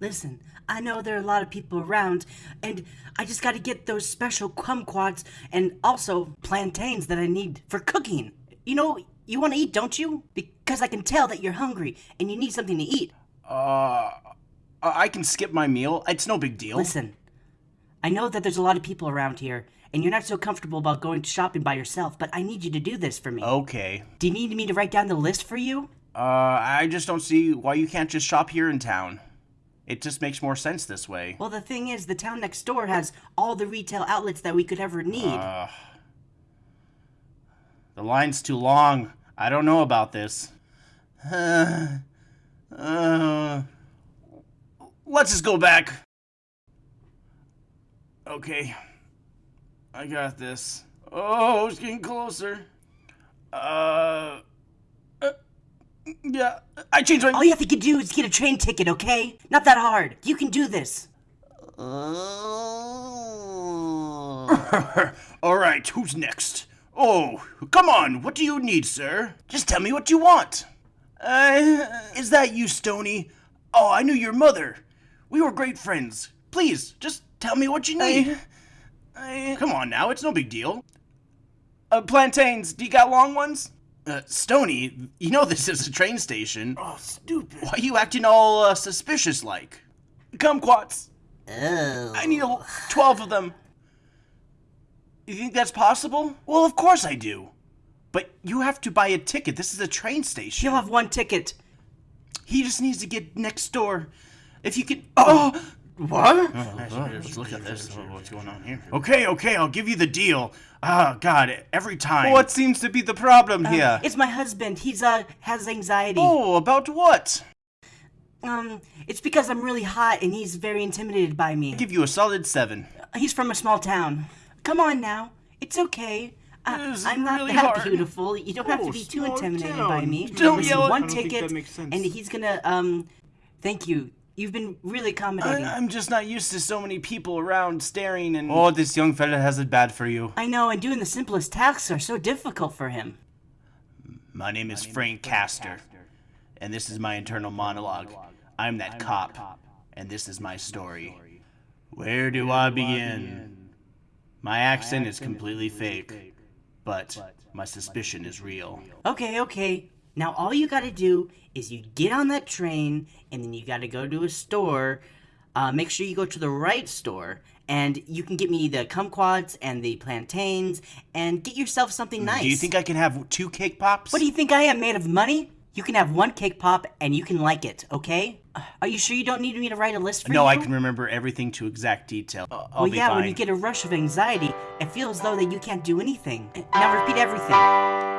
Listen, I know there are a lot of people around, and I just gotta get those special kumquats and also plantains that I need for cooking. You know, you wanna eat, don't you? Because I can tell that you're hungry and you need something to eat. Uh, I can skip my meal. It's no big deal. Listen, I know that there's a lot of people around here, and you're not so comfortable about going to shopping by yourself, but I need you to do this for me. Okay. Do you need me to write down the list for you? Uh, I just don't see why you can't just shop here in town. It just makes more sense this way. Well, the thing is, the town next door has all the retail outlets that we could ever need. Uh, the line's too long. I don't know about this. Uh, uh, let's just go back. Okay. I got this. Oh, it's getting closer. Uh, uh yeah, I changed my. all you have to do is get a train ticket, okay? Not that hard. You can do this. All right, who's next? Oh, come on. What do you need, sir? Just tell me what you want. Uh, is that you, Stony? Oh, I knew your mother. We were great friends. Please, just tell me what you need. I, come on now, it's no big deal. Uh, plantains, do you got long ones? Uh, Stony, you know this is a train station. Oh, stupid. Why are you acting all uh, suspicious like? Kumquats. Oh. I need a, 12 of them. You think that's possible? Well, of course I do. But you have to buy a ticket. This is a train station. You'll have one ticket. He just needs to get next door. If you could. Oh! What? Let's look at this. What's going on here? Okay, okay, I'll give you the deal. Oh, God, every time. What seems to be the problem Uh, here? It's my husband. He's, uh, has anxiety. Oh, about what? Um, it's because I'm really hot and he's very intimidated by me. I'll give you a solid seven. He's from a small town. Come on now. It's okay. Uh, I'm not really that hard. beautiful. You don't have to Oh, be too intimidated town. by me. Don't Listen, yell one I don't think ticket, that makes sense. and he's gonna um. Thank you. You've been really accommodating. I, I'm just not used to so many people around staring and. Oh, this young fella has it bad for you. I know, and doing the simplest tasks are so difficult for him. My name is Frank Castor, and this is my internal monologue. I'm that cop, and this is my story. Where do I begin? My accent is completely fake, but my suspicion is real. Okay, okay. Now all you gotta do is you get on that train, and then you gotta go to a store. Uh, make sure you go to the right store, and you can get me the kumquats and the plantains, and get yourself something nice. Do you think I can have two cake pops? What do you think I am, made of money? You can have one cake pop, and you can like it, okay? Uh, Are you sure you don't need me to write a list for No, you? I can remember everything to exact detail. Uh, I'll Well, be yeah, fine. when you get a rush of anxiety, it feels as though that you can't do anything. Now repeat everything.